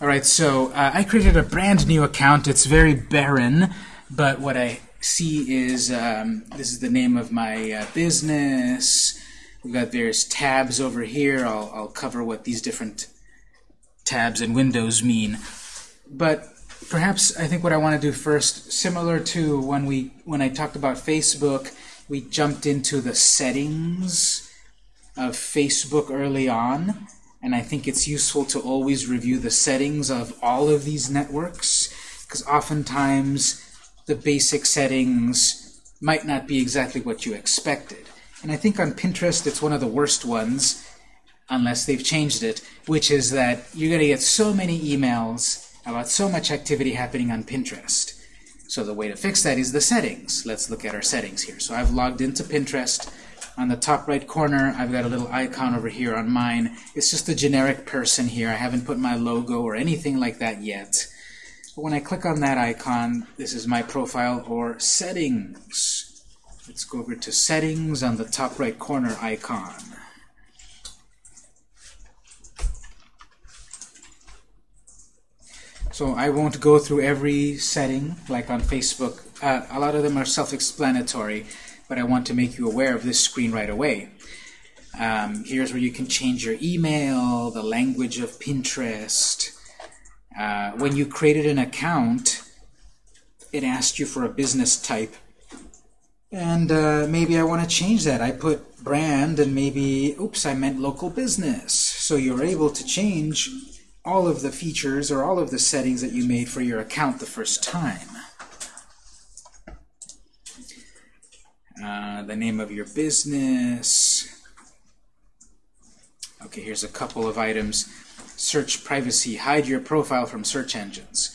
All right, so uh, I created a brand new account. It's very barren, but what I see is um, this is the name of my uh, business. We've got various tabs over here. I'll, I'll cover what these different tabs and windows mean. But perhaps I think what I want to do first, similar to when we when I talked about Facebook, we jumped into the settings of Facebook early on, and I think it's useful to always review the settings of all of these networks, because oftentimes the basic settings might not be exactly what you expected. And I think on Pinterest it's one of the worst ones, unless they've changed it, which is that you're going to get so many emails about so much activity happening on Pinterest. So the way to fix that is the settings. Let's look at our settings here. So I've logged into Pinterest. On the top right corner, I've got a little icon over here on mine. It's just a generic person here. I haven't put my logo or anything like that yet. But when I click on that icon, this is my profile or settings. Let's go over to settings on the top right corner icon. So I won't go through every setting like on Facebook. Uh, a lot of them are self-explanatory, but I want to make you aware of this screen right away. Um, here's where you can change your email, the language of Pinterest. Uh, when you created an account, it asked you for a business type. And uh, maybe I want to change that. I put brand and maybe, oops, I meant local business. So you're able to change all of the features or all of the settings that you made for your account the first time. Uh, the name of your business. Okay, here's a couple of items. Search privacy. Hide your profile from search engines.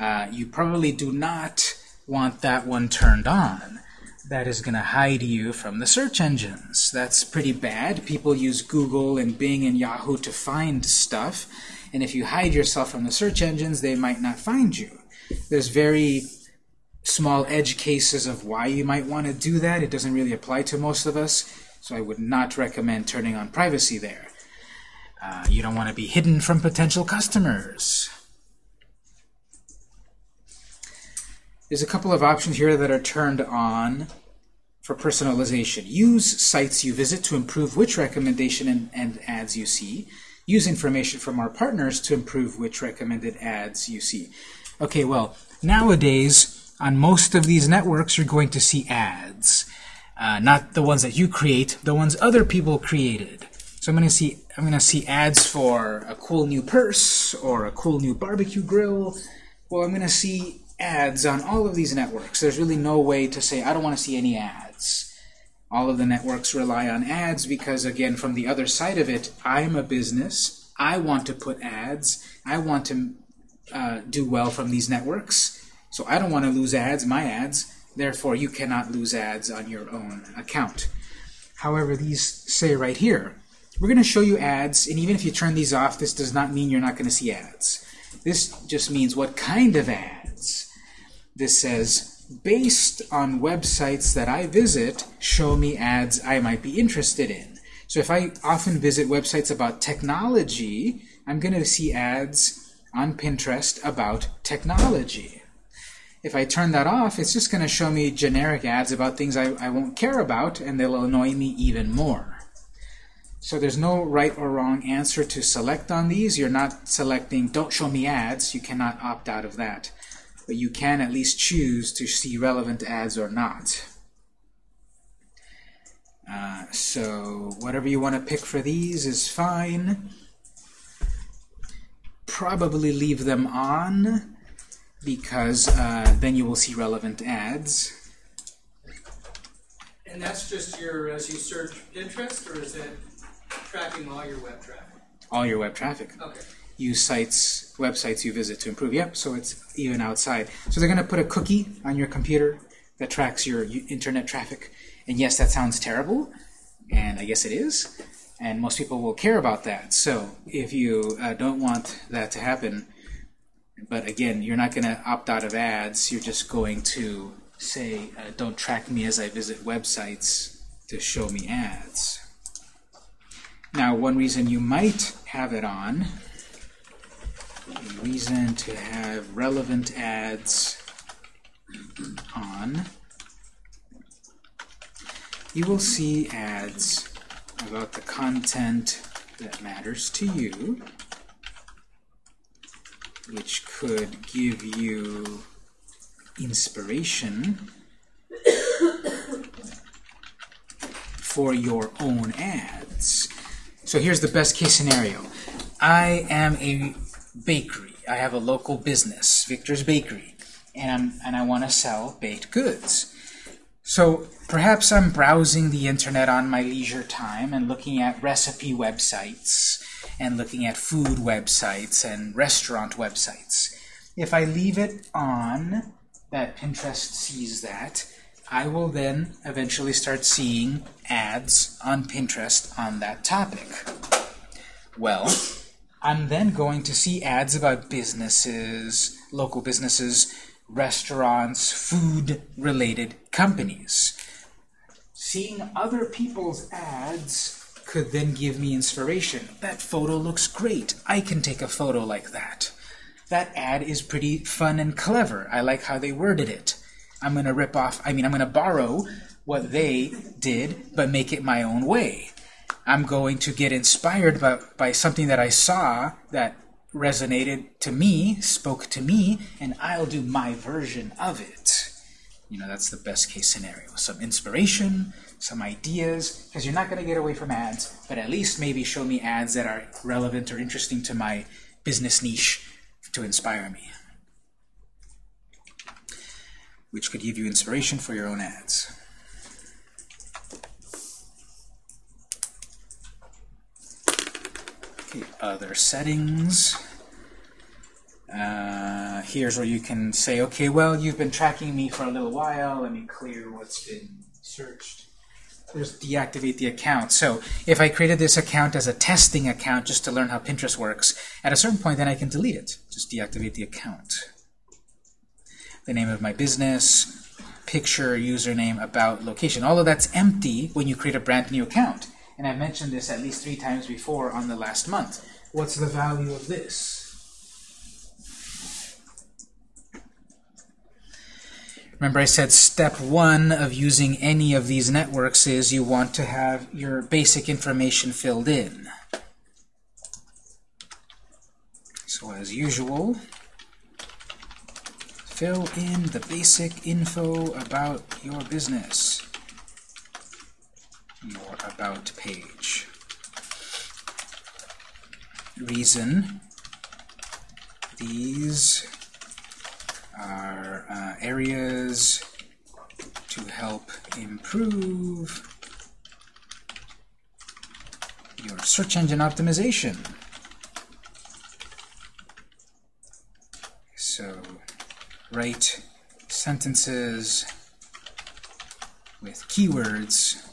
Uh, you probably do not want that one turned on. That is going to hide you from the search engines. That's pretty bad. People use Google and Bing and Yahoo to find stuff. And if you hide yourself from the search engines, they might not find you. There's very small edge cases of why you might want to do that. It doesn't really apply to most of us, so I would not recommend turning on privacy there. Uh, you don't want to be hidden from potential customers. There's a couple of options here that are turned on for personalization. Use sites you visit to improve which recommendation and, and ads you see use information from our partners to improve which recommended ads you see. Okay, well, nowadays, on most of these networks, you're going to see ads. Uh, not the ones that you create, the ones other people created. So I'm going to see I'm to see ads for a cool new purse or a cool new barbecue grill. Well, I'm going to see ads on all of these networks. There's really no way to say I don't want to see any ads. All of the networks rely on ads because, again, from the other side of it, I'm a business. I want to put ads. I want to uh, do well from these networks. So I don't want to lose ads, my ads. Therefore, you cannot lose ads on your own account. However, these say right here, we're going to show you ads, and even if you turn these off, this does not mean you're not going to see ads. This just means what kind of ads. This says based on websites that I visit, show me ads I might be interested in. So if I often visit websites about technology, I'm going to see ads on Pinterest about technology. If I turn that off, it's just going to show me generic ads about things I, I won't care about, and they'll annoy me even more. So there's no right or wrong answer to select on these. You're not selecting, don't show me ads. You cannot opt out of that but you can at least choose to see relevant ads or not. Uh, so whatever you want to pick for these is fine. Probably leave them on because uh, then you will see relevant ads. And that's just your, as you search interest, or is it tracking all your web traffic? All your web traffic. Okay use sites, websites you visit to improve. Yep, so it's even outside. So they're going to put a cookie on your computer that tracks your internet traffic. And yes, that sounds terrible, and I guess it is. And most people will care about that. So if you uh, don't want that to happen, but again, you're not going to opt out of ads. You're just going to say, uh, don't track me as I visit websites to show me ads. Now, one reason you might have it on a reason to have relevant ads on, you will see ads about the content that matters to you, which could give you inspiration for your own ads. So here's the best case scenario. I am a bakery. I have a local business, Victor's Bakery, and, I'm, and I want to sell baked goods. So perhaps I'm browsing the internet on my leisure time and looking at recipe websites and looking at food websites and restaurant websites. If I leave it on, that Pinterest sees that, I will then eventually start seeing ads on Pinterest on that topic. Well, I'm then going to see ads about businesses, local businesses, restaurants, food-related companies. Seeing other people's ads could then give me inspiration. That photo looks great. I can take a photo like that. That ad is pretty fun and clever. I like how they worded it. I'm going to rip off, I mean, I'm going to borrow what they did, but make it my own way. I'm going to get inspired by, by something that I saw that resonated to me, spoke to me, and I'll do my version of it. You know, that's the best case scenario. Some inspiration, some ideas, because you're not going to get away from ads, but at least maybe show me ads that are relevant or interesting to my business niche to inspire me. which could give you inspiration for your own ads. Okay, other settings. Uh, here's where you can say, okay, well, you've been tracking me for a little while. Let me clear what's been searched. There's deactivate the account. So if I created this account as a testing account just to learn how Pinterest works, at a certain point then I can delete it. Just deactivate the account. The name of my business, picture, username, about, location. All of that's empty when you create a brand new account. And I've mentioned this at least three times before on the last month. What's the value of this? Remember I said step one of using any of these networks is you want to have your basic information filled in. So as usual, fill in the basic info about your business, your about page. Reason, these are uh, areas to help improve your search engine optimization. So write sentences with keywords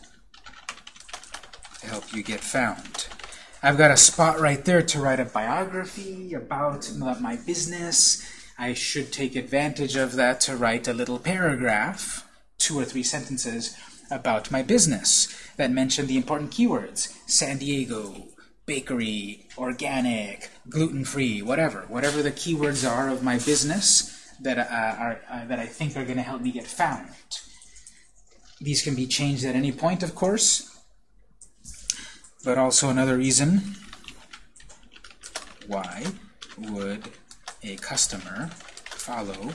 to help you get found. I've got a spot right there to write a biography about my business, I should take advantage of that to write a little paragraph, two or three sentences, about my business that mention the important keywords. San Diego, bakery, organic, gluten-free, whatever. Whatever the keywords are of my business that, uh, are, uh, that I think are going to help me get found. These can be changed at any point, of course, but also another reason why would a customer follow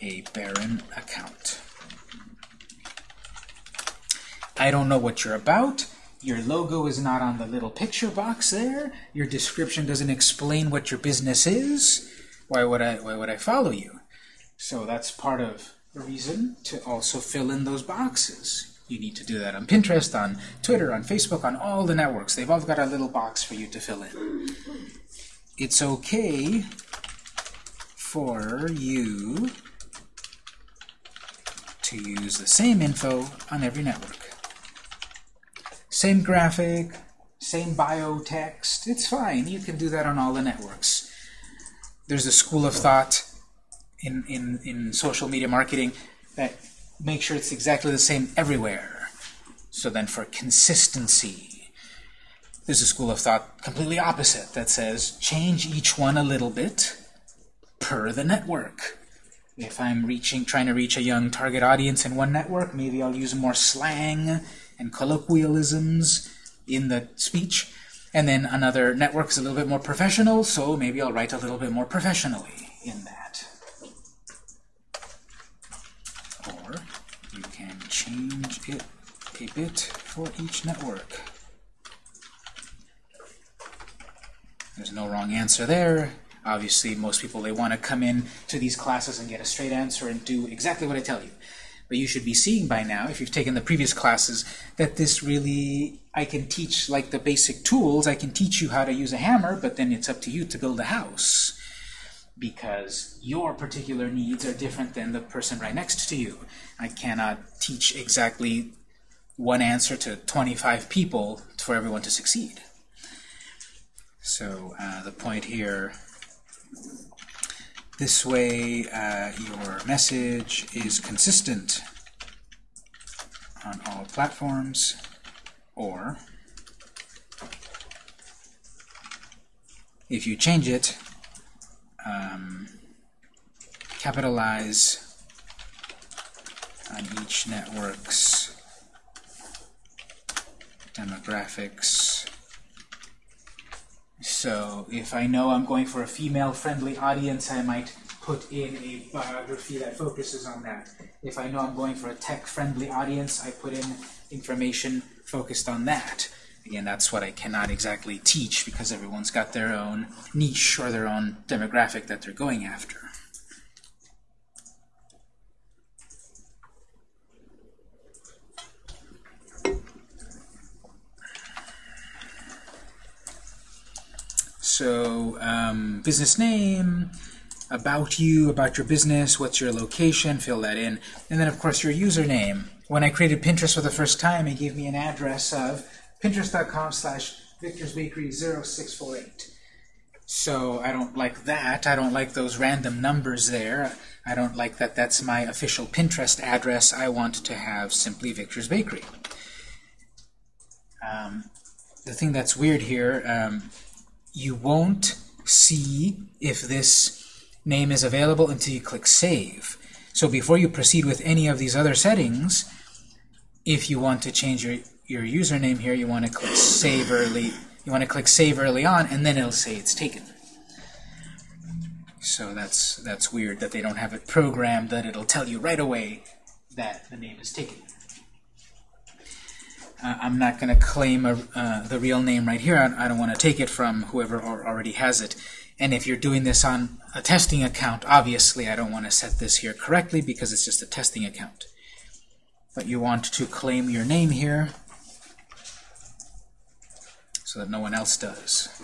a barren account. I don't know what you're about. Your logo is not on the little picture box there. Your description doesn't explain what your business is. Why would I, why would I follow you? So that's part of the reason to also fill in those boxes. You need to do that on Pinterest, on Twitter, on Facebook, on all the networks. They've all got a little box for you to fill in. It's okay for you to use the same info on every network. Same graphic, same bio text, it's fine. You can do that on all the networks. There's a school of thought in, in, in social media marketing that make sure it's exactly the same everywhere. So then for consistency, There's a school of thought completely opposite that says change each one a little bit per the network. If I'm reaching, trying to reach a young target audience in one network, maybe I'll use more slang and colloquialisms in the speech. And then another network is a little bit more professional, so maybe I'll write a little bit more professionally in that. Or you can change it a bit for each network. There's no wrong answer there. Obviously, most people, they want to come in to these classes and get a straight answer and do exactly what I tell you. But you should be seeing by now, if you've taken the previous classes, that this really, I can teach like the basic tools. I can teach you how to use a hammer, but then it's up to you to build a house. Because your particular needs are different than the person right next to you. I cannot teach exactly one answer to 25 people for everyone to succeed. So uh, the point here, this way uh, your message is consistent on all platforms, or if you change it, um, capitalize on each network's demographics. So if I know I'm going for a female-friendly audience, I might put in a biography that focuses on that. If I know I'm going for a tech-friendly audience, I put in information focused on that. Again, that's what I cannot exactly teach because everyone's got their own niche or their own demographic that they're going after. So, um, business name, about you, about your business, what's your location, fill that in. And then, of course, your username. When I created Pinterest for the first time, it gave me an address of pinterest.com slash victorsbakery0648. So I don't like that. I don't like those random numbers there. I don't like that that's my official Pinterest address. I want to have simply Victor's Bakery. Um, the thing that's weird here, um, you won't see if this name is available until you click Save. So before you proceed with any of these other settings, if you want to change your, your username here, you want to click Save early. You want to click Save early on, and then it'll say it's taken. So that's that's weird that they don't have it programmed that it'll tell you right away that the name is taken. Uh, I'm not going to claim a, uh, the real name right here. I, I don't want to take it from whoever already has it. And if you're doing this on a testing account, obviously I don't want to set this here correctly because it's just a testing account. But you want to claim your name here so that no one else does.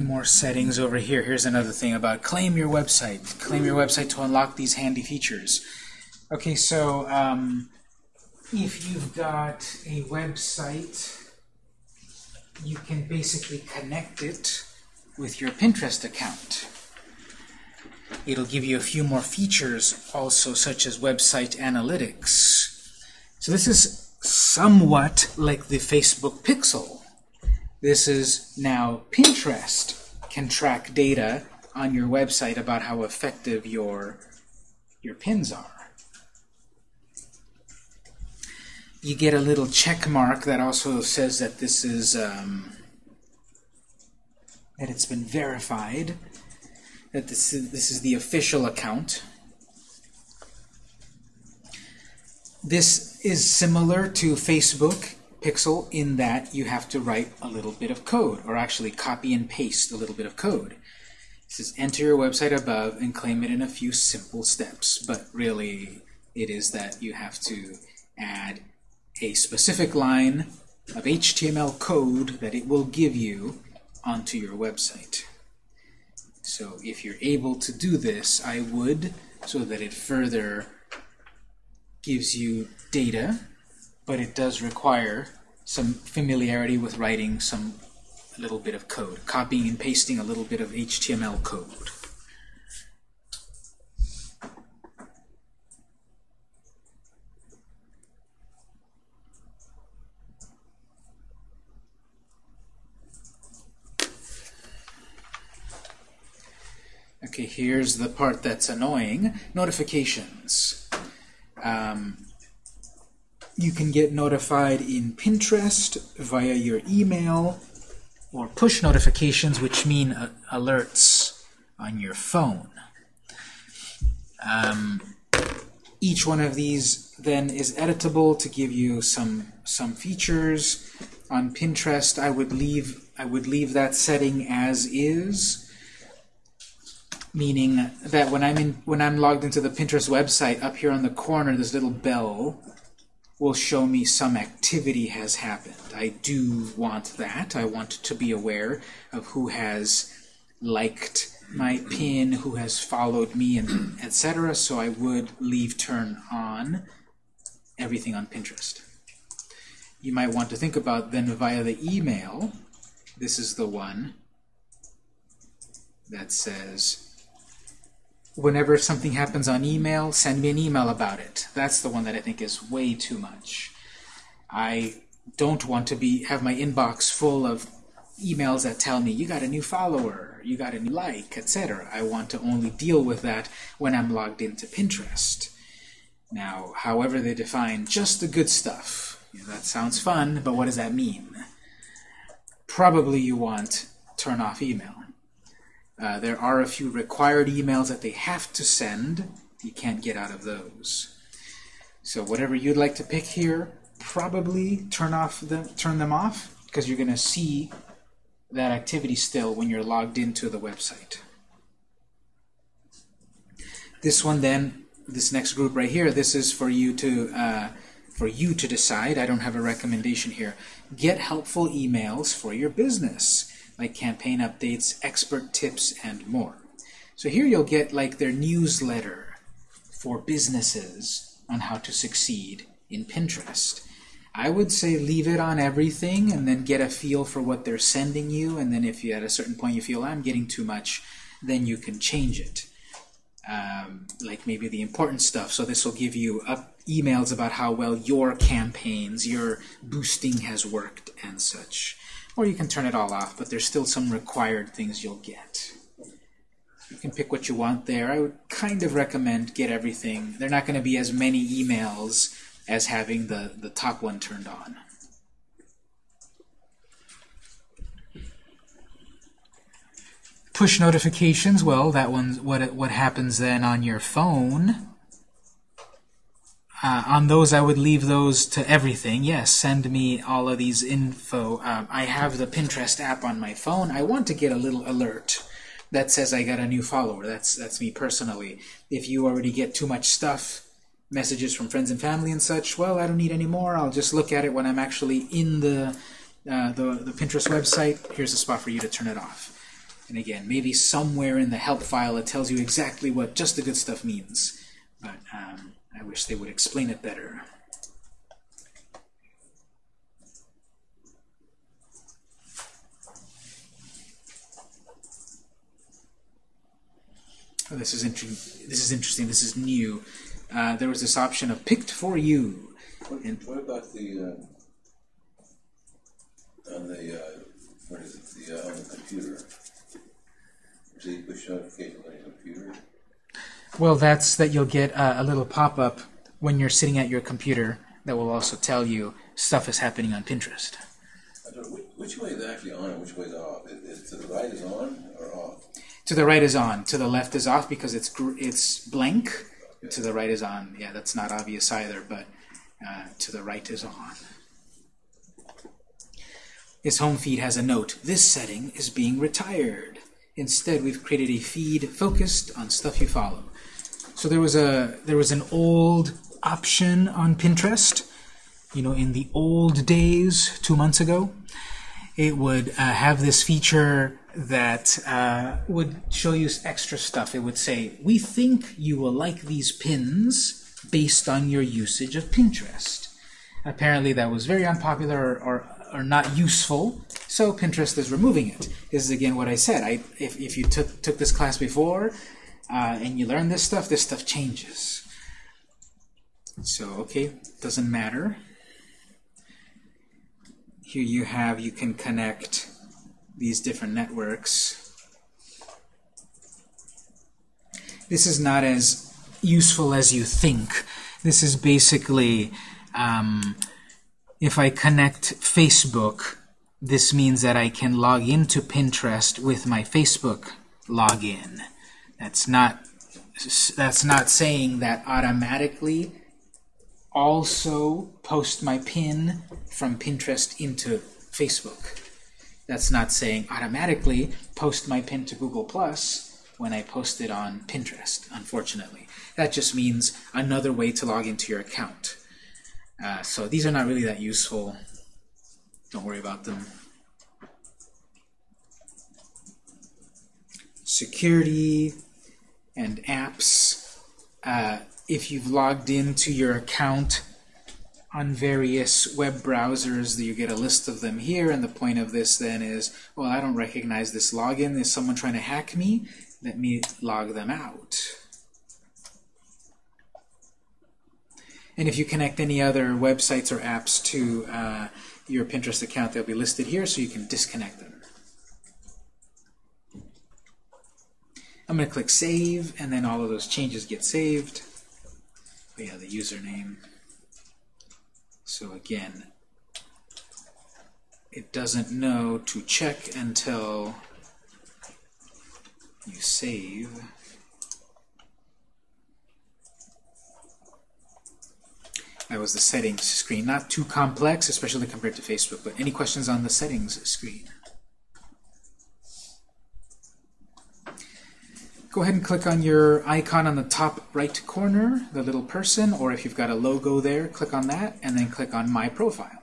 More settings over here. Here's another thing about claim your website. Claim your website to unlock these handy features. Okay, so um, if you've got a website, you can basically connect it with your Pinterest account. It'll give you a few more features also, such as website analytics. So this is somewhat like the Facebook Pixel. This is now Pinterest can track data on your website about how effective your, your pins are. You get a little check mark that also says that this is um, that it's been verified, that this is, this is the official account. This is similar to Facebook Pixel in that you have to write a little bit of code, or actually copy and paste a little bit of code. It says enter your website above and claim it in a few simple steps. But really, it is that you have to add a specific line of HTML code that it will give you onto your website. So if you're able to do this, I would, so that it further gives you data, but it does require some familiarity with writing some little bit of code, copying and pasting a little bit of HTML code. Okay, here's the part that's annoying. Notifications. Um, you can get notified in Pinterest via your email or push notifications, which mean uh, alerts on your phone. Um, each one of these then is editable to give you some some features. On Pinterest, I would leave I would leave that setting as is meaning that when I'm in when I'm logged into the Pinterest website, up here on the corner, this little bell will show me some activity has happened. I do want that. I want to be aware of who has liked my pin, who has followed me, and etc. So I would leave turn on everything on Pinterest. You might want to think about then via the email. This is the one that says whenever something happens on email, send me an email about it. That's the one that I think is way too much. I don't want to be have my inbox full of emails that tell me you got a new follower, you got a new like, etc. I want to only deal with that when I'm logged into Pinterest. Now, however they define just the good stuff, you know, that sounds fun, but what does that mean? Probably you want turn off email. Uh, there are a few required emails that they have to send. You can't get out of those. So whatever you'd like to pick here, probably turn off the turn them off because you're going to see that activity still when you're logged into the website. This one then, this next group right here, this is for you to uh, for you to decide. I don't have a recommendation here. Get helpful emails for your business like campaign updates, expert tips, and more. So here you'll get like their newsletter for businesses on how to succeed in Pinterest. I would say leave it on everything and then get a feel for what they're sending you and then if you at a certain point you feel I'm getting too much then you can change it. Um, like maybe the important stuff. So this will give you up emails about how well your campaigns, your boosting has worked and such. Or you can turn it all off, but there's still some required things you'll get. You can pick what you want there. I would kind of recommend get everything. They're not going to be as many emails as having the, the top one turned on. Push notifications, well, that one's what, what happens then on your phone. Uh, on those, I would leave those to everything. Yes, send me all of these info. Um, I have the Pinterest app on my phone. I want to get a little alert that says I got a new follower. That's that's me personally. If you already get too much stuff, messages from friends and family and such, well, I don't need any more. I'll just look at it when I'm actually in the uh, the, the Pinterest website. Here's a spot for you to turn it off. And again, maybe somewhere in the help file it tells you exactly what just the good stuff means. But um, I wish they would explain it better. Oh, this is interesting. This is interesting. This is new. Uh, there was this option of picked for you. What, And- what about the, uh, on the, uh, what is it, the, uh, on the computer? So you push notification on your computer? Well, that's that you'll get uh, a little pop-up when you're sitting at your computer that will also tell you stuff is happening on Pinterest. Which, way is actually on and which way is off? Is, is to the right is on or off? To the right is on. To the left is off because it's gr it's blank. To the right is on. Yeah, that's not obvious either, but uh, to the right is on. His home feed has a note. This setting is being retired. Instead, we've created a feed focused on stuff you follow. So there was a there was an old option on Pinterest, you know, in the old days, two months ago. It would uh, have this feature that uh, would show you extra stuff. It would say, "We think you will like these pins based on your usage of Pinterest." Apparently, that was very unpopular or, or, or not useful, so Pinterest is removing it. This is again what I said. I, if, if you took, took this class before uh, and you learn this stuff, this stuff changes. So, okay, doesn't matter. Here you have, you can connect these different networks. This is not as useful as you think. This is basically um, if I connect Facebook, this means that I can log into Pinterest with my Facebook login. That's not that's not saying that automatically also post my pin from Pinterest into Facebook. That's not saying automatically post my pin to Google Plus when I post it on Pinterest, unfortunately. That just means another way to log into your account. Uh, so these are not really that useful. Don't worry about them. Security and apps. Uh, if you've logged into your account on various web browsers, you get a list of them here, and the point of this then is, well, I don't recognize this login. Is someone trying to hack me? Let me log them out. And if you connect any other websites or apps to uh, your Pinterest account, they'll be listed here so you can disconnect them. I'm going to click Save, and then all of those changes get saved. Oh yeah, the username. So again, it doesn't know to check until you save. That was the settings screen. Not too complex, especially compared to Facebook, but any questions on the settings screen? Go ahead and click on your icon on the top right corner, the little person, or if you've got a logo there, click on that, and then click on My Profile.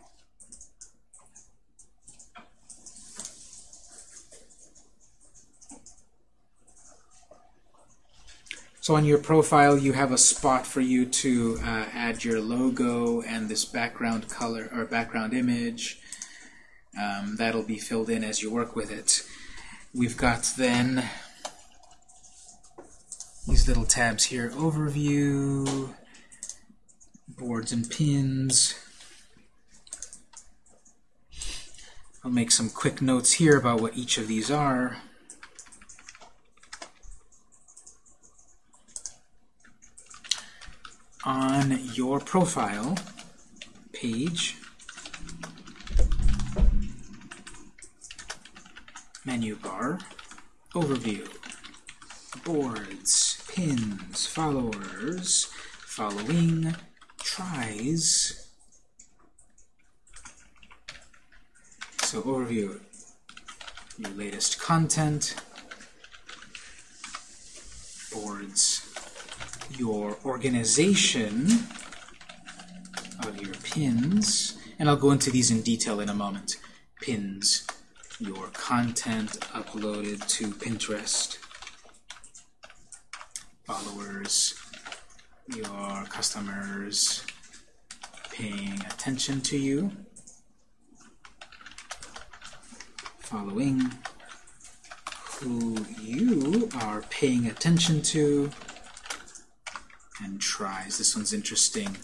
So on your profile, you have a spot for you to uh, add your logo and this background color or background image. Um, that'll be filled in as you work with it. We've got then these little tabs here, overview, boards and pins. I'll make some quick notes here about what each of these are. on your profile page, menu bar, overview, boards, pins, followers, following, tries. So overview, your latest content, boards, your organization of your pins, and I'll go into these in detail in a moment. Pins, your content uploaded to Pinterest, followers, your customers paying attention to you, following who you are paying attention to, and tries. This one's interesting.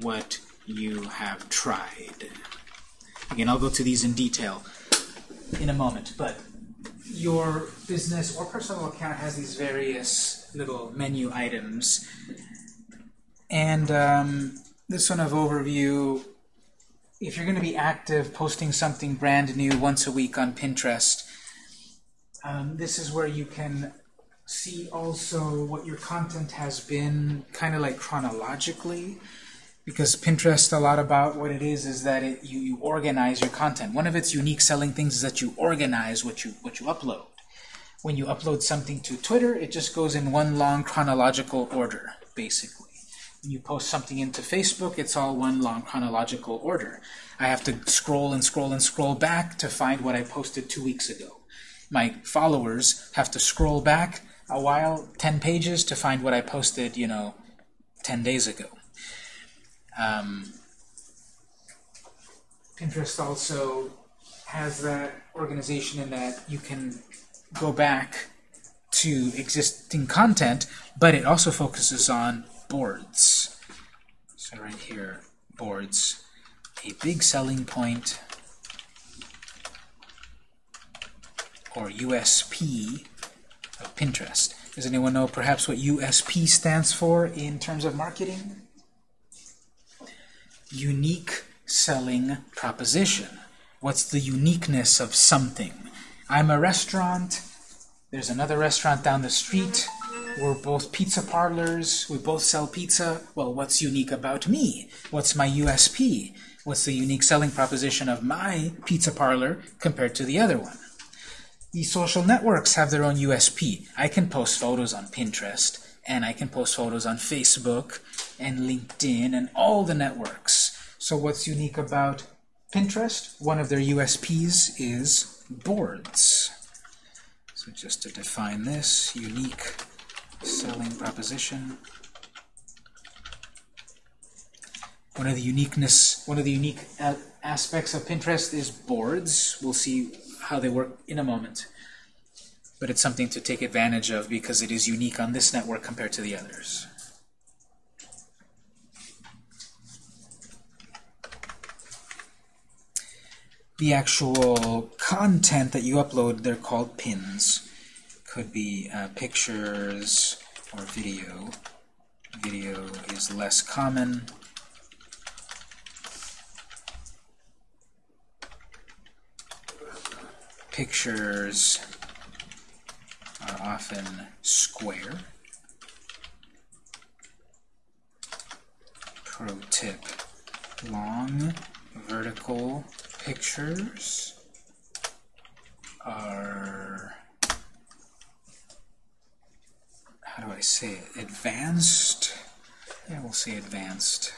What you have tried. Again, I'll go to these in detail in a moment, but your business or personal account has these various little menu items. And um, this one of overview, if you're going to be active, posting something brand new once a week on Pinterest, um, this is where you can see also what your content has been kind of like chronologically because Pinterest a lot about what it is is that it, you, you organize your content. One of its unique selling things is that you organize what you what you upload. When you upload something to Twitter, it just goes in one long chronological order, basically. When you post something into Facebook, it's all one long chronological order. I have to scroll and scroll and scroll back to find what I posted two weeks ago. My followers have to scroll back a while, 10 pages, to find what I posted, you know, 10 days ago. Um, Pinterest also has that organization in that you can go back to existing content, but it also focuses on boards. So right here, boards. A big selling point or USP of Pinterest. Does anyone know perhaps what USP stands for in terms of marketing? Unique selling proposition. What's the uniqueness of something? I'm a restaurant, there's another restaurant down the street, we're both pizza parlors, we both sell pizza. Well, what's unique about me? What's my USP? What's the unique selling proposition of my pizza parlor compared to the other one? These social networks have their own USP. I can post photos on Pinterest, and I can post photos on Facebook, and LinkedIn, and all the networks. So what's unique about Pinterest? One of their USPs is boards. So just to define this, unique selling proposition. One of the uniqueness, one of the unique aspects of Pinterest is boards. We'll see how they work in a moment. But it's something to take advantage of because it is unique on this network compared to the others. The actual content that you upload, they're called pins. Could be uh, pictures or video. Video is less common. pictures are often square. Pro tip, long vertical pictures are, how do I say it, advanced? Yeah, we'll say advanced.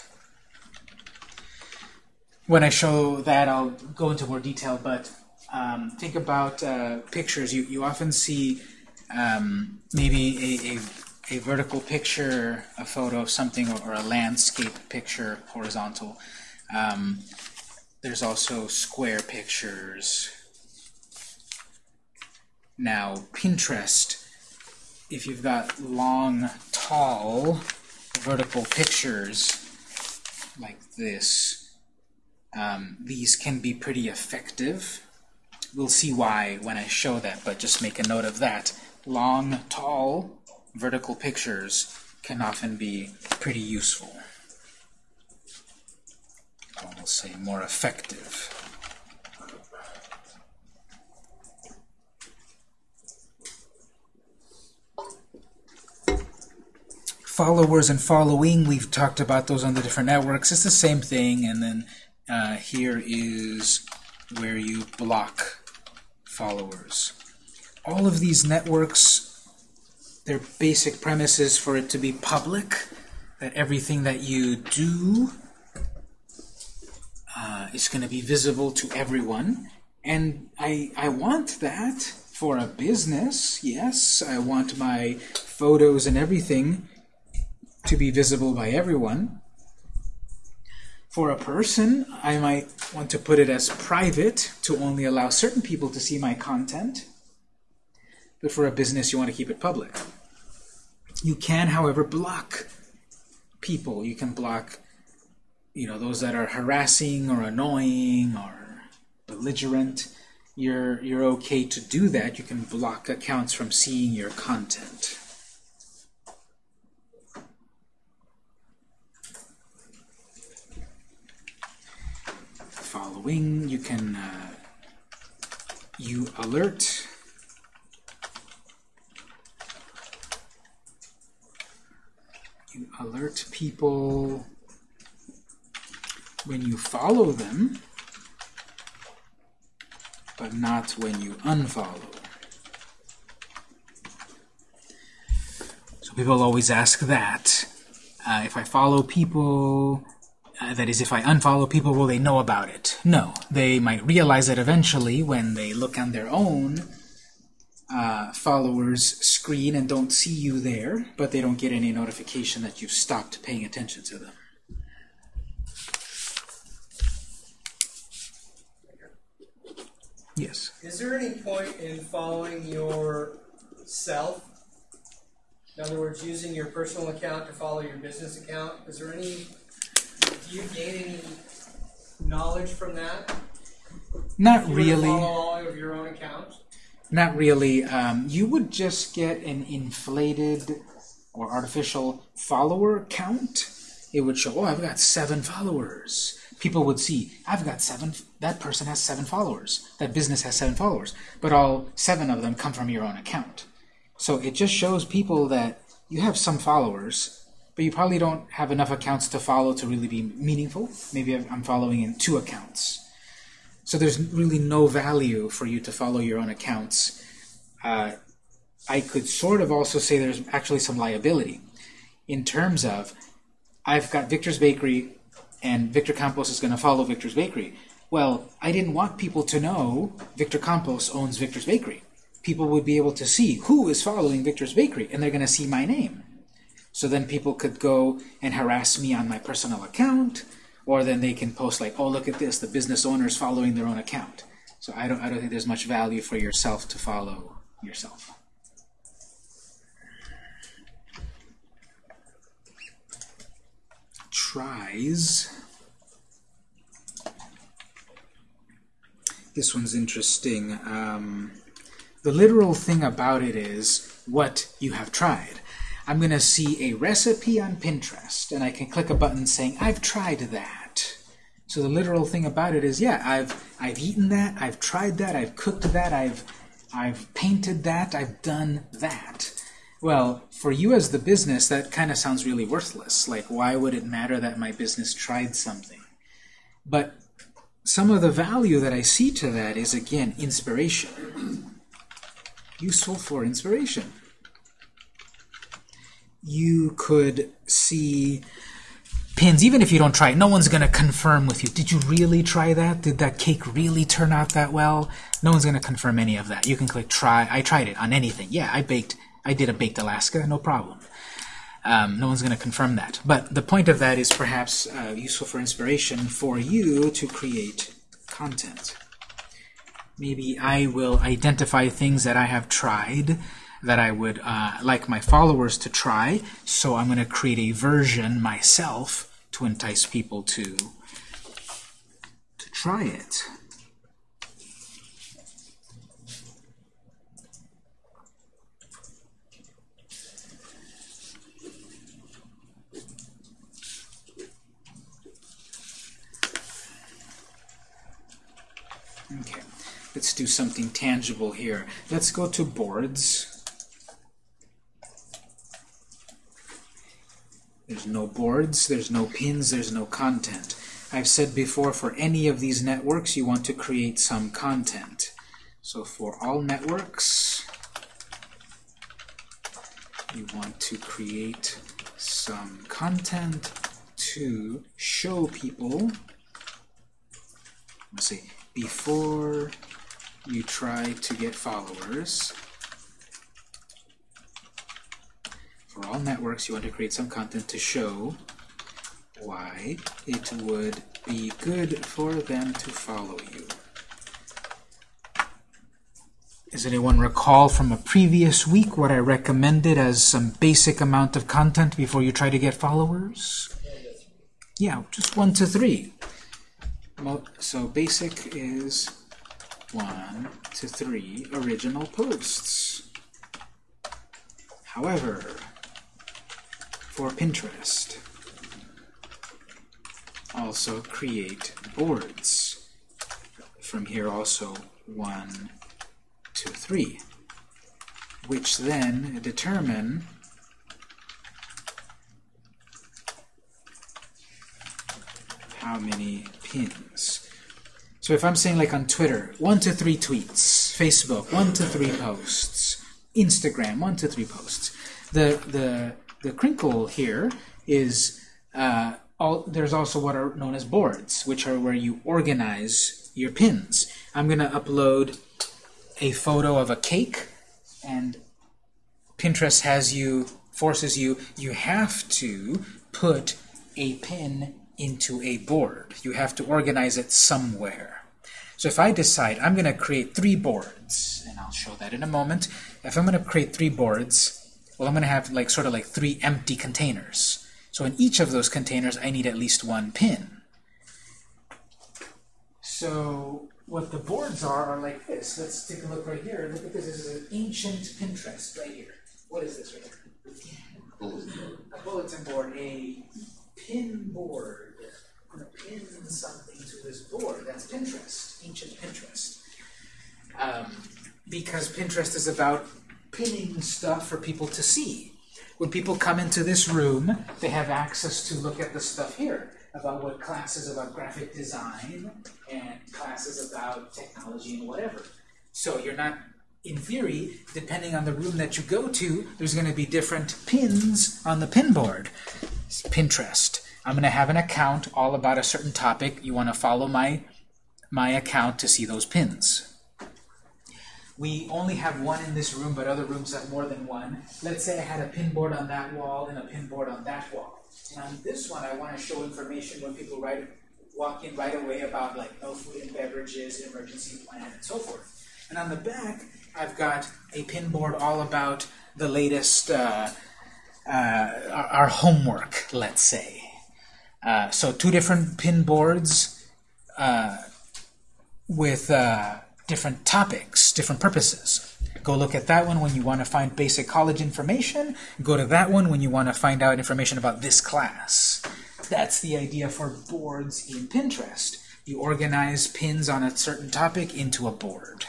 When I show that, I'll go into more detail, but um, think about uh, pictures. You, you often see um, maybe a, a, a, vertical picture, a photo of something, or, or a landscape picture, horizontal. Um, there's also square pictures. Now, Pinterest, if you've got long, tall, vertical pictures like this, um, these can be pretty effective We'll see why when I show that, but just make a note of that. Long, tall, vertical pictures can often be pretty useful. Or we'll say more effective. Followers and following, we've talked about those on the different networks. It's the same thing, and then uh, here is where you block followers. All of these networks, their basic premise is for it to be public, that everything that you do uh, is going to be visible to everyone. And I, I want that for a business, yes. I want my photos and everything to be visible by everyone. For a person, I might want to put it as private to only allow certain people to see my content. But for a business, you want to keep it public. You can, however, block people. You can block you know, those that are harassing or annoying or belligerent. You're, you're okay to do that. You can block accounts from seeing your content. following. You can uh, you alert you alert people when you follow them, but not when you unfollow. So people always ask that. Uh, if I follow people, uh, that is, if I unfollow people, will they know about it? No. They might realize it eventually when they look on their own uh, followers screen and don't see you there, but they don't get any notification that you've stopped paying attention to them. Yes. Is there any point in following yourself? In other words, using your personal account to follow your business account? Is there any, do you gain any knowledge from that? Not really. Follow all of your own accounts? Not really. Um, you would just get an inflated or artificial follower count. It would show, oh, I've got seven followers. People would see, I've got seven, that person has seven followers. That business has seven followers. But all seven of them come from your own account. So it just shows people that you have some followers, but you probably don't have enough accounts to follow to really be meaningful. Maybe I'm following in two accounts. So there's really no value for you to follow your own accounts. Uh, I could sort of also say there's actually some liability in terms of I've got Victor's Bakery and Victor Campos is going to follow Victor's Bakery. Well, I didn't want people to know Victor Campos owns Victor's Bakery. People would be able to see who is following Victor's Bakery and they're going to see my name. So then people could go and harass me on my personal account, or then they can post like, "Oh, look at this! The business owner is following their own account." So I don't, I don't think there's much value for yourself to follow yourself. Tries. This one's interesting. Um, the literal thing about it is what you have tried. I'm going to see a recipe on Pinterest, and I can click a button saying, I've tried that. So the literal thing about it is, yeah, I've I've eaten that, I've tried that, I've cooked that, I've I've painted that, I've done that. Well, for you as the business, that kind of sounds really worthless. Like, why would it matter that my business tried something? But some of the value that I see to that is, again, inspiration. Useful for inspiration. You could see pins, even if you don't try it, no one's going to confirm with you. Did you really try that? Did that cake really turn out that well? No one's going to confirm any of that. You can click try. I tried it on anything. Yeah, I baked. I did a baked Alaska, no problem. Um, no one's going to confirm that. But the point of that is perhaps uh, useful for inspiration for you to create content. Maybe I will identify things that I have tried that I would uh, like my followers to try, so I'm going to create a version myself to entice people to to try it. Okay, let's do something tangible here. Let's go to boards. There's no boards, there's no pins, there's no content. I've said before, for any of these networks, you want to create some content. So for all networks, you want to create some content to show people, let's see, before you try to get followers, for all networks, you want to create some content to show why it would be good for them to follow you. Does anyone recall from a previous week what I recommended as some basic amount of content before you try to get followers? Yeah, just one to three. So basic is one to three original posts. However, for Pinterest, also create boards. From here also one to three, which then determine how many pins. So if I'm saying like on Twitter, one to three tweets, Facebook, one to three posts, Instagram, one to three posts, The, the, the crinkle here is uh, all, there's also what are known as boards, which are where you organize your pins. I'm going to upload a photo of a cake, and Pinterest has you, forces you, you have to put a pin into a board. You have to organize it somewhere. So if I decide I'm going to create three boards, and I'll show that in a moment, if I'm going to create three boards, well, I'm going to have like sort of like three empty containers. So in each of those containers, I need at least one pin. So what the boards are are like this. Let's take a look right here. Look at this. This is an ancient Pinterest right here. What is this right here? A bulletin board, a pin board. I'm going to pin something to this board. That's Pinterest, ancient Pinterest. Um, because Pinterest is about pinning stuff for people to see. When people come into this room, they have access to look at the stuff here about what classes about graphic design and classes about technology and whatever. So you're not, in theory, depending on the room that you go to, there's going to be different pins on the pin board. Pinterest. I'm going to have an account all about a certain topic. You want to follow my, my account to see those pins. We only have one in this room, but other rooms have more than one. Let's say I had a pin board on that wall and a pin board on that wall. And on this one, I want to show information when people write, walk in right away about like no food and beverages, emergency plan, and so forth. And on the back, I've got a pin board all about the latest, uh, uh, our, our homework, let's say. Uh, so two different pin boards uh, with uh, different topics, different purposes. Go look at that one when you want to find basic college information. Go to that one when you want to find out information about this class. That's the idea for boards in Pinterest. You organize pins on a certain topic into a board.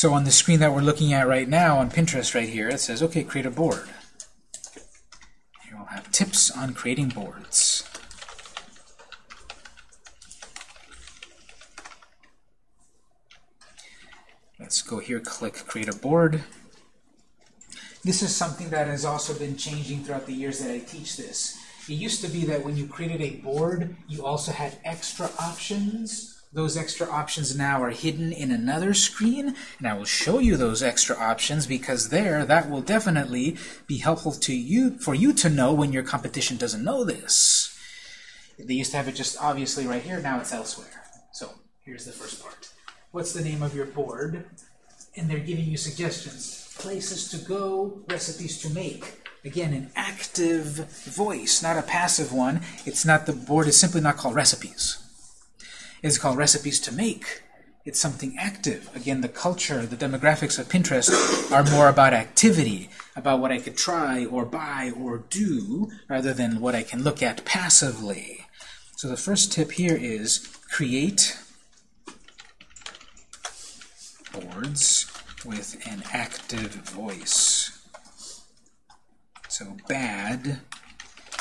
So on the screen that we're looking at right now on Pinterest right here, it says, okay, create a board. Here we'll have tips on creating boards. Let's go here, click create a board. This is something that has also been changing throughout the years that I teach this. It used to be that when you created a board, you also had extra options those extra options now are hidden in another screen, and I will show you those extra options because there, that will definitely be helpful to you for you to know when your competition doesn't know this. They used to have it just obviously right here, now it's elsewhere. So here's the first part. What's the name of your board? And they're giving you suggestions. Places to go, recipes to make. Again, an active voice, not a passive one. It's not the board is simply not called recipes is called Recipes to Make. It's something active. Again, the culture, the demographics of Pinterest are more about activity, about what I could try or buy or do, rather than what I can look at passively. So the first tip here is create boards with an active voice. So bad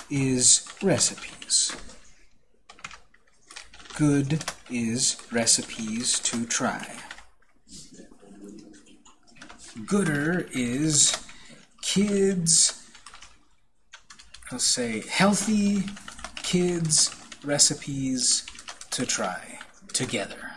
is recipes. Good is recipes to try. Gooder is kids, I'll say healthy kids recipes to try together.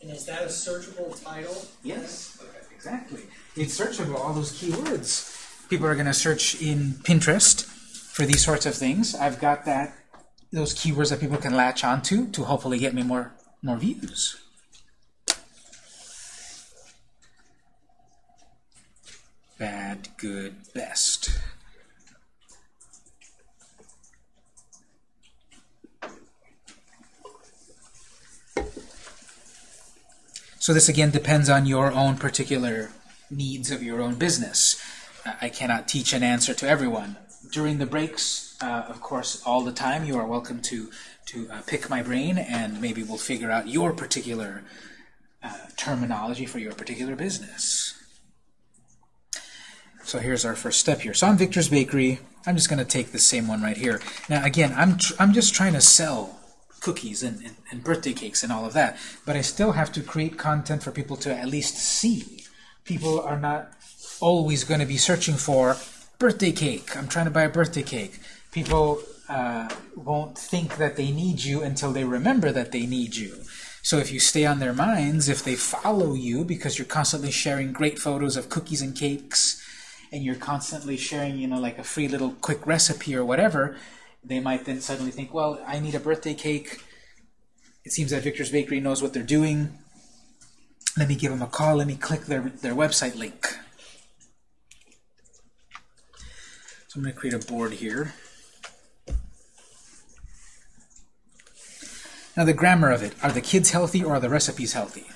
And is that a searchable title? Yes, exactly. It's searchable, all those keywords. People are going to search in Pinterest for these sorts of things, I've got that those keywords that people can latch onto to hopefully get me more more views. Bad, good, best. So this again depends on your own particular needs of your own business. I cannot teach an answer to everyone during the breaks, uh, of course, all the time, you are welcome to, to uh, pick my brain and maybe we'll figure out your particular uh, terminology for your particular business. So here's our first step here. So I'm Victor's Bakery. I'm just going to take the same one right here. Now again, I'm, I'm just trying to sell cookies and, and, and birthday cakes and all of that, but I still have to create content for people to at least see. People are not always going to be searching for birthday cake. I'm trying to buy a birthday cake. People uh, won't think that they need you until they remember that they need you. So if you stay on their minds, if they follow you because you're constantly sharing great photos of cookies and cakes, and you're constantly sharing, you know, like a free little quick recipe or whatever, they might then suddenly think, well, I need a birthday cake. It seems that Victor's Bakery knows what they're doing. Let me give them a call. Let me click their, their website link. So I'm going to create a board here. Now the grammar of it, are the kids healthy or are the recipes healthy?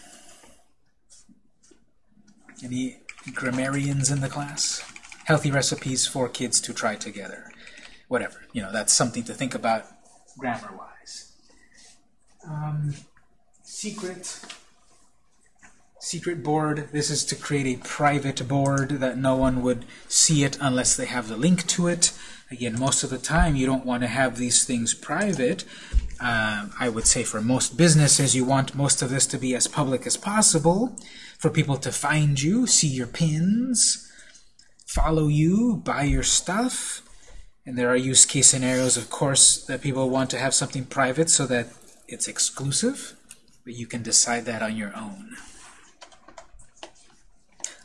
Any grammarians in the class? Healthy recipes for kids to try together. Whatever, you know, that's something to think about grammar-wise. Um, secret, secret board. This is to create a private board that no one would see it unless they have the link to it. Again, most of the time you don't want to have these things private. Uh, I would say for most businesses you want most of this to be as public as possible for people to find you, see your pins, follow you, buy your stuff. And there are use case scenarios, of course, that people want to have something private so that it's exclusive, but you can decide that on your own.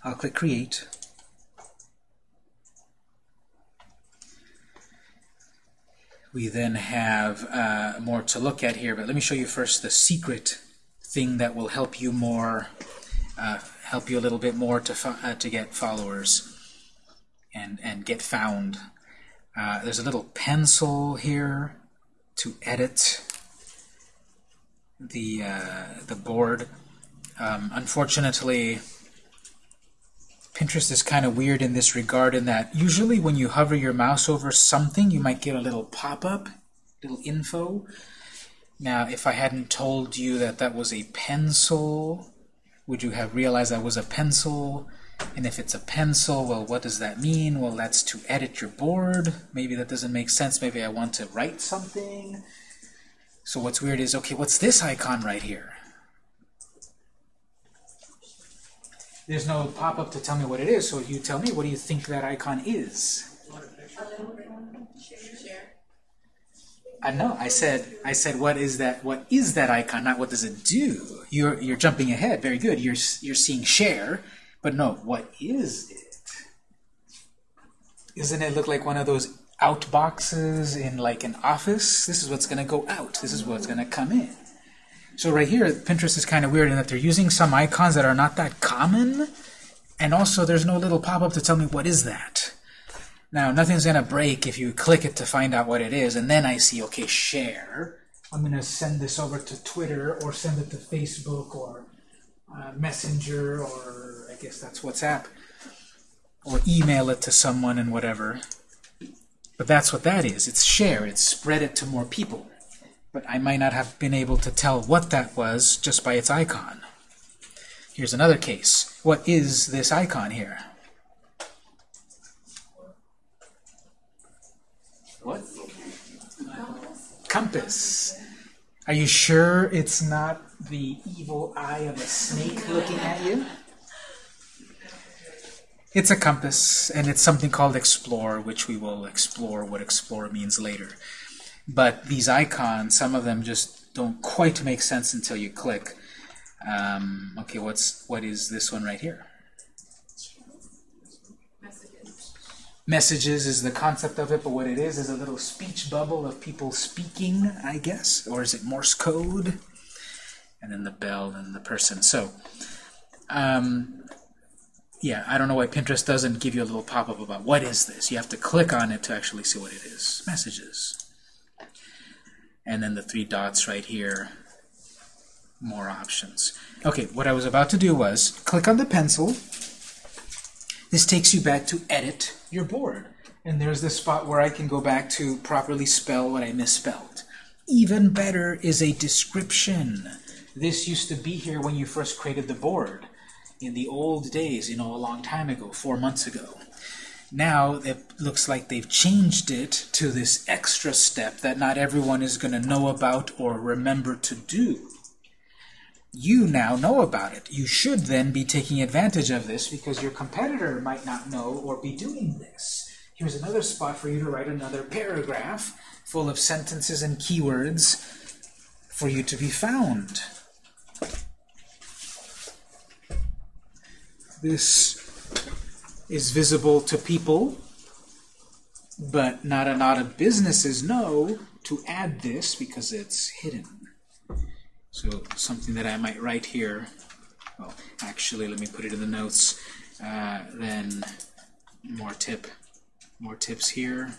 I'll click Create. We then have uh, more to look at here, but let me show you first the secret thing that will help you more, uh, help you a little bit more to uh, to get followers and and get found. Uh, there's a little pencil here to edit the uh, the board. Um, unfortunately, Pinterest is kind of weird in this regard in that usually when you hover your mouse over something, you might get a little pop-up, little info. Now, if I hadn't told you that that was a pencil, would you have realized that was a pencil? And if it's a pencil, well, what does that mean? Well, that's to edit your board. Maybe that doesn't make sense. Maybe I want to write something. So what's weird is, okay, what's this icon right here? There's no pop-up to tell me what it is, so you tell me, what do you think that icon is? I know. I said. I said. What is that? What is that icon? Not what does it do? You're you're jumping ahead. Very good. You're you're seeing share, but no. What is it? Isn't it look like one of those out boxes in like an office? This is what's going to go out. This is what's going to come in. So right here, Pinterest is kind of weird in that they're using some icons that are not that common, and also there's no little pop-up to tell me what is that. Now, nothing's going to break if you click it to find out what it is, and then I see, okay, share. I'm going to send this over to Twitter, or send it to Facebook, or uh, Messenger, or I guess that's WhatsApp, or email it to someone and whatever. But that's what that is. It's share. It's spread it to more people but I might not have been able to tell what that was just by its icon. Here's another case. What is this icon here? What? Compass. Are you sure it's not the evil eye of a snake looking at you? It's a compass, and it's something called explore, which we will explore what explore means later. But these icons, some of them just don't quite make sense until you click. Um, okay, what's what is this one right here? Messages. Is the concept of it, but what it is is a little speech bubble of people speaking, I guess, or is it Morse code? And then the bell and the person. So, um, yeah, I don't know why Pinterest doesn't give you a little pop-up about what is this. You have to click on it to actually see what it is. Messages and then the three dots right here, more options. Okay, what I was about to do was click on the pencil. This takes you back to edit your board. And there's this spot where I can go back to properly spell what I misspelled. Even better is a description. this used to be here when you first created the board in the old days, you know, a long time ago, four months ago. Now it looks like they've changed it to this extra step that not everyone is going to know about or remember to do. You now know about it. You should then be taking advantage of this because your competitor might not know or be doing this. Here's another spot for you to write another paragraph full of sentences and keywords for you to be found. This is visible to people, but not a lot of businesses know to add this because it's hidden. So something that I might write here, well, actually, let me put it in the notes, uh, then more tip, more tips here.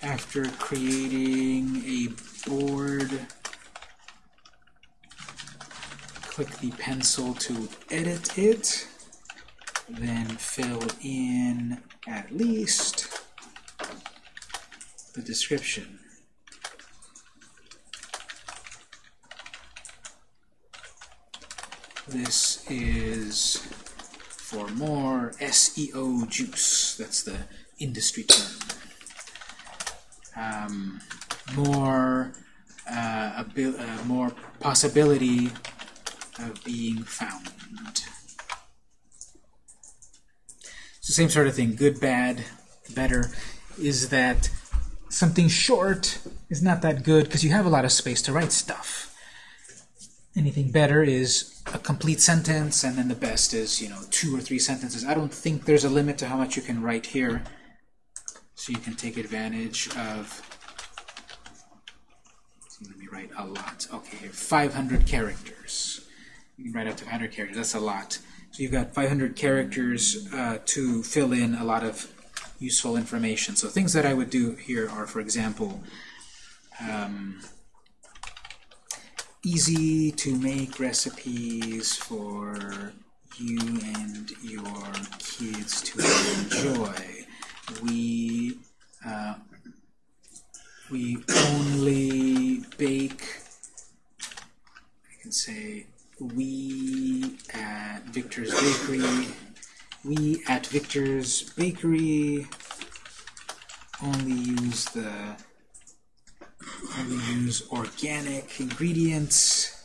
After creating a board, click the pencil to edit it, then fill in at least the description. This is for more SEO juice. That's the industry term. Um, more, uh, uh, more possibility of being found. The same sort of thing. Good, bad, better. Is that something short is not that good because you have a lot of space to write stuff. Anything better is a complete sentence, and then the best is, you know, two or three sentences. I don't think there's a limit to how much you can write here. So you can take advantage of, so let me write a lot. Okay, here, 500 characters. Write up to 500 characters, that's a lot. So you've got 500 characters uh, to fill in a lot of useful information. So things that I would do here are, for example, um, easy to make recipes for you and your kids to enjoy. We uh, we only bake. I can say we at Victor's Bakery. We at Victor's Bakery only use the only use organic ingredients.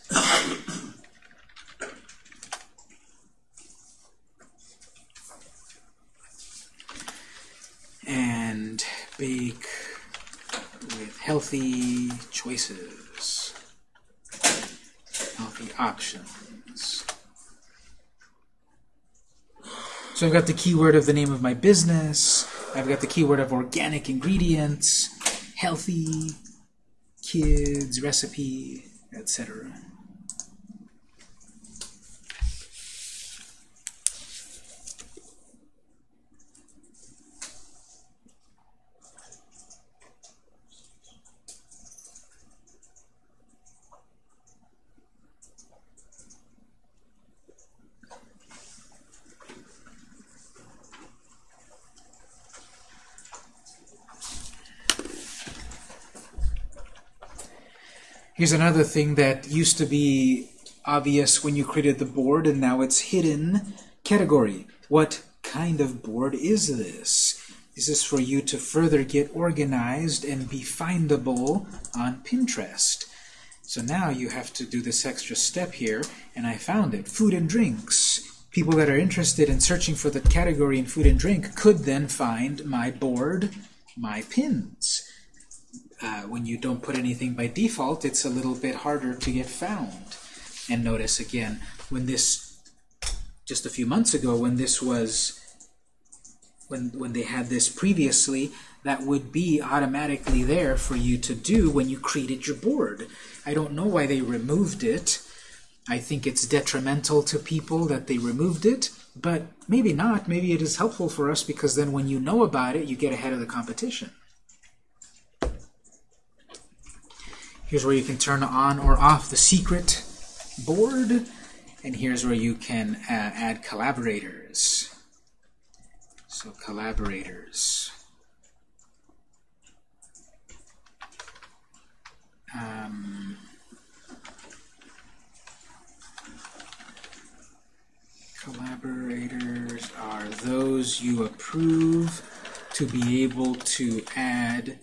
and bake with healthy choices, healthy options. So I've got the keyword of the name of my business. I've got the keyword of organic ingredients, healthy, kids, recipe, etc. Here's another thing that used to be obvious when you created the board and now it's hidden. Category. What kind of board is this? Is this is for you to further get organized and be findable on Pinterest. So now you have to do this extra step here, and I found it. Food and drinks. People that are interested in searching for the category in food and drink could then find my board, my pins uh, when you don't put anything by default, it's a little bit harder to get found. And notice again, when this, just a few months ago, when this was, when, when they had this previously, that would be automatically there for you to do when you created your board. I don't know why they removed it. I think it's detrimental to people that they removed it, but maybe not. Maybe it is helpful for us because then when you know about it, you get ahead of the competition. Here's where you can turn on or off the secret board. And here's where you can uh, add collaborators. So collaborators. Um, collaborators are those you approve to be able to add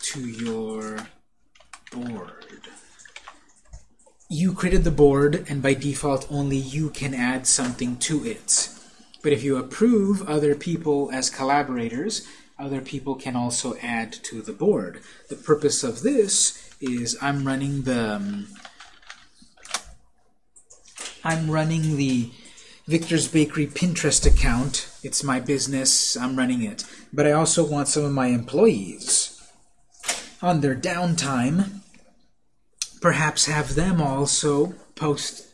to your board. You created the board, and by default, only you can add something to it. But if you approve other people as collaborators, other people can also add to the board. The purpose of this is I'm running the um, I'm running the Victor's Bakery Pinterest account. It's my business. I'm running it. But I also want some of my employees on their downtime perhaps have them also post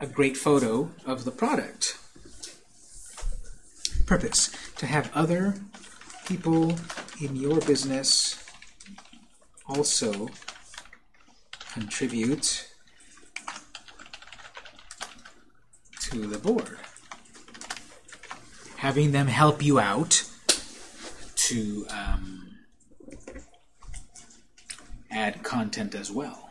a great photo of the product. Purpose to have other people in your business also contribute to the board. Having them help you out to um, add content as well.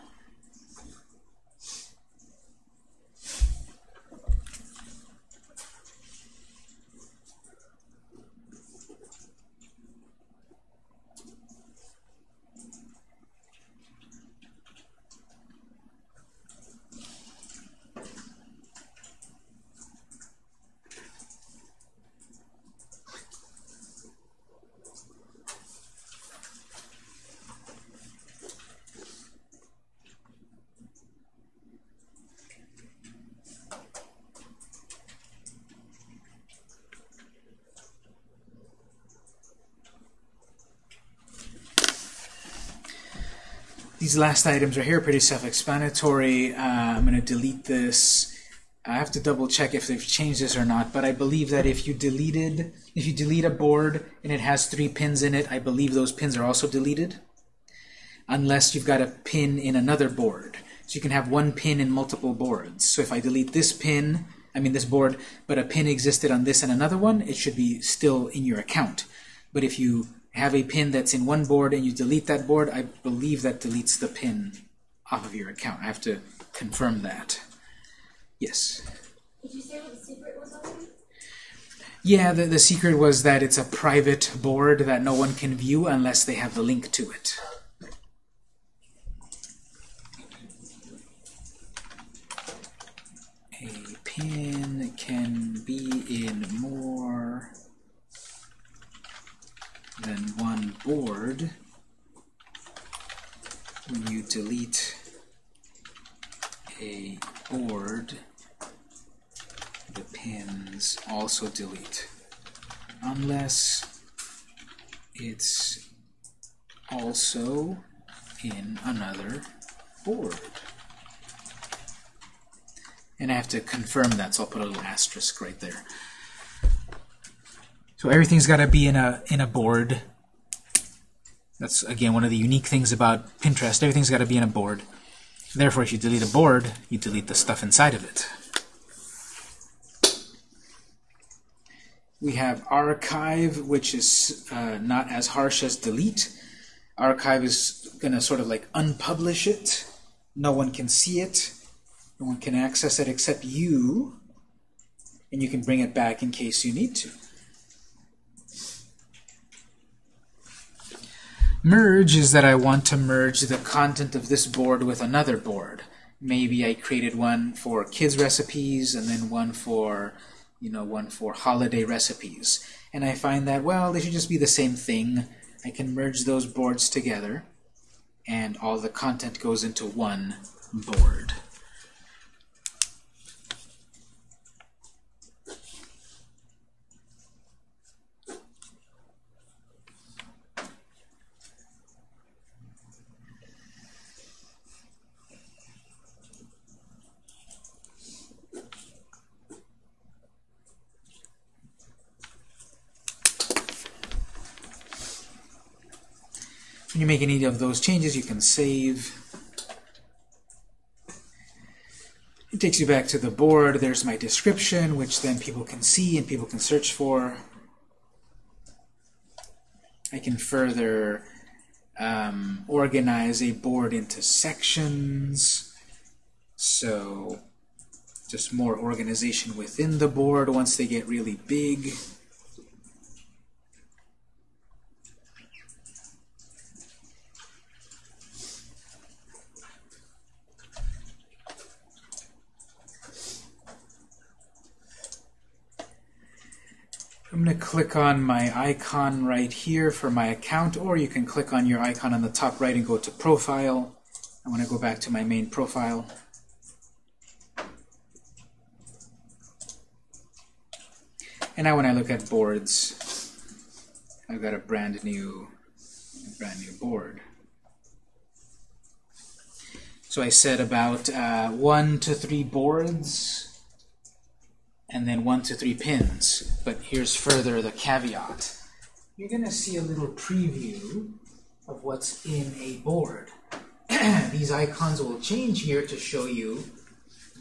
These last items are here pretty self-explanatory. Uh, I'm going to delete this. I have to double check if they've changed this or not, but I believe that if you deleted, if you delete a board and it has three pins in it, I believe those pins are also deleted, unless you've got a pin in another board. So you can have one pin in multiple boards. So if I delete this pin, I mean this board, but a pin existed on this and another one, it should be still in your account. But if you have a pin that's in one board and you delete that board, I believe that deletes the pin off of your account. I have to confirm that. Yes? Did you say what the secret was on? Yeah, the, the secret was that it's a private board that no one can view unless they have the link to it. A pin can be in more than one board. When you delete a board the pins also delete. Unless it's also in another board. And I have to confirm that so I'll put a little asterisk right there. So everything's got to be in a in a board. That's again one of the unique things about Pinterest. Everything's got to be in a board. Therefore, if you delete a board, you delete the stuff inside of it. We have archive, which is uh, not as harsh as delete. Archive is going to sort of like unpublish it. No one can see it. No one can access it except you. And you can bring it back in case you need to. Merge is that I want to merge the content of this board with another board. Maybe I created one for kids recipes and then one for, you know, one for holiday recipes. And I find that, well, they should just be the same thing. I can merge those boards together and all the content goes into one board. Make any of those changes, you can save. It takes you back to the board. There's my description, which then people can see and people can search for. I can further um, organize a board into sections. So just more organization within the board once they get really big. Click on my icon right here for my account, or you can click on your icon on the top right and go to Profile. I want to go back to my main profile. And now when I look at boards, I've got a brand new, brand new board. So I said about uh, one to three boards, and then one to three pins. But here's further the caveat. You're going to see a little preview of what's in a board. These icons will change here to show you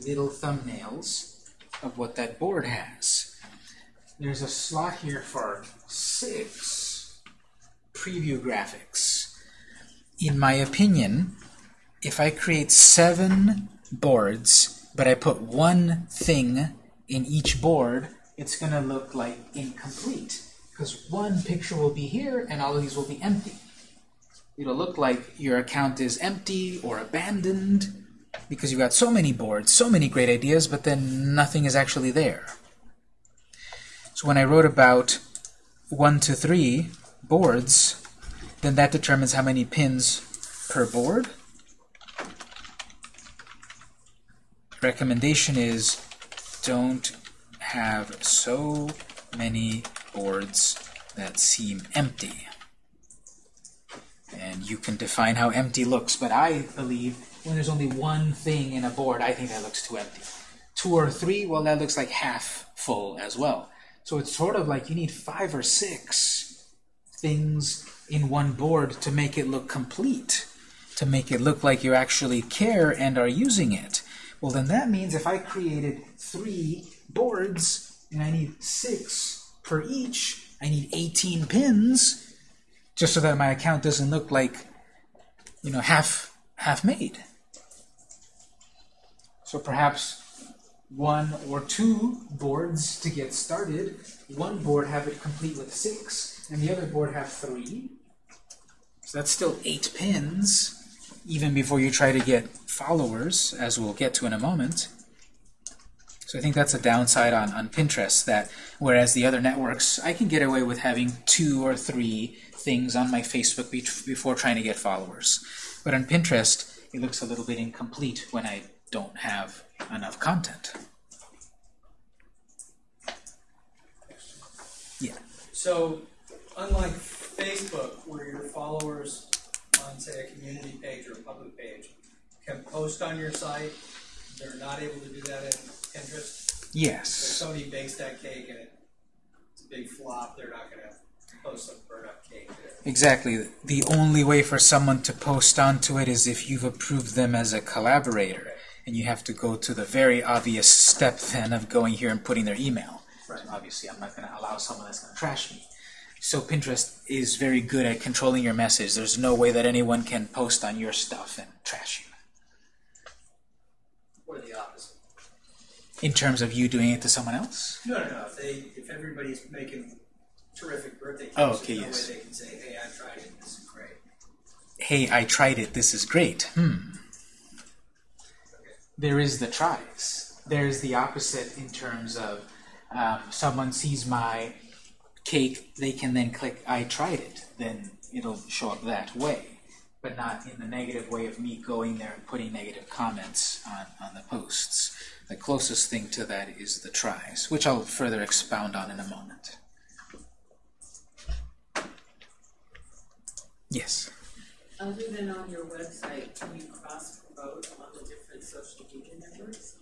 little thumbnails of what that board has. There's a slot here for six preview graphics. In my opinion, if I create seven boards, but I put one thing in each board, it's going to look like incomplete. Because one picture will be here, and all of these will be empty. It'll look like your account is empty or abandoned, because you've got so many boards, so many great ideas, but then nothing is actually there. So when I wrote about 1 to 3 boards, then that determines how many pins per board. Recommendation is don't have so many boards that seem empty. And you can define how empty looks, but I believe when there's only one thing in a board, I think that looks too empty. Two or three, well, that looks like half full as well. So it's sort of like you need five or six things in one board to make it look complete, to make it look like you actually care and are using it. Well, then that means if I created three boards and I need six per each, I need 18 pins just so that my account doesn't look like, you know, half half made. So perhaps one or two boards to get started. One board have it complete with six, and the other board have three. So that's still eight pins, even before you try to get followers, as we'll get to in a moment. So I think that's a downside on, on Pinterest, that whereas the other networks, I can get away with having two or three things on my Facebook be before trying to get followers. But on Pinterest, it looks a little bit incomplete when I don't have enough content. Yeah. So, unlike Facebook, where your followers on, say, a community page or a public page can post on your site, they're not able to do that in Pinterest. If Yes. somebody bakes that cake and it's a big flop, they're not going to post a burnt up cake there. Exactly. The only way for someone to post onto it is if you've approved them as a collaborator. And you have to go to the very obvious step then of going here and putting their email. Right. Obviously, I'm not going to allow someone that's going to trash me. So Pinterest is very good at controlling your message. There's no way that anyone can post on your stuff and trash you. Or the opposite. In terms of you doing it to someone else? No, no, no. If they, if everybody's making terrific birthday cakes, Oh, okay, there's no yes. way they can say, "Hey, I tried it. This is great." Hey, I tried it. This is great. Hmm. There is the tries. There's the opposite in terms of um, someone sees my cake, they can then click I tried it. Then it'll show up that way, but not in the negative way of me going there and putting negative comments on, on the posts. The closest thing to that is the tries, which I'll further expound on in a moment. Yes. Other than on your website, can you cross promote on the different social media networks?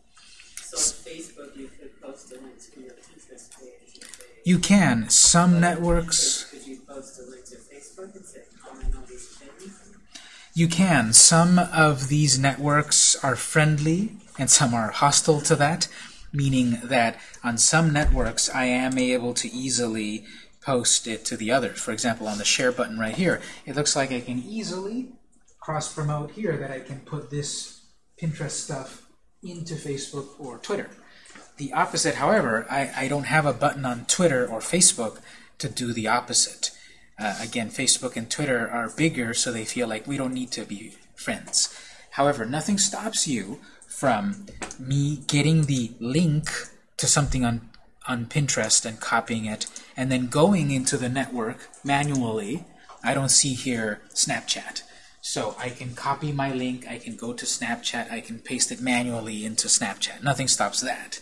So on Facebook, you could post a link to your Pinterest page. You can. Some networks. You can. Some of these networks are friendly and some are hostile to that, meaning that on some networks I am able to easily post it to the others. For example, on the share button right here, it looks like I can easily cross promote here that I can put this Pinterest stuff into Facebook or Twitter. The opposite, however, I, I don't have a button on Twitter or Facebook to do the opposite. Uh, again, Facebook and Twitter are bigger, so they feel like we don't need to be friends. However, nothing stops you from me getting the link to something on, on Pinterest and copying it, and then going into the network manually. I don't see here Snapchat. So I can copy my link, I can go to Snapchat, I can paste it manually into Snapchat. Nothing stops that.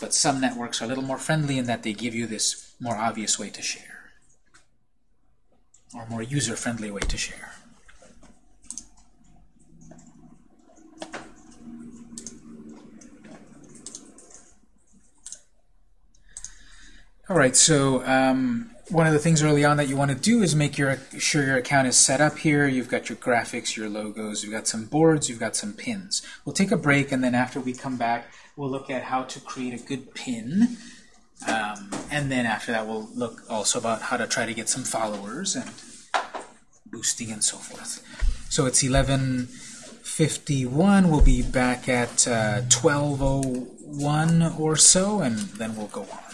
But some networks are a little more friendly in that they give you this more obvious way to share. Or more user-friendly way to share. All right, so um, one of the things early on that you want to do is make your sure your account is set up here. You've got your graphics, your logos, you've got some boards, you've got some pins. We'll take a break, and then after we come back, we'll look at how to create a good pin. Um, and then after that, we'll look also about how to try to get some followers and boosting and so forth. So it's 11:51. We'll be back at uh, 12:01 or so, and then we'll go on.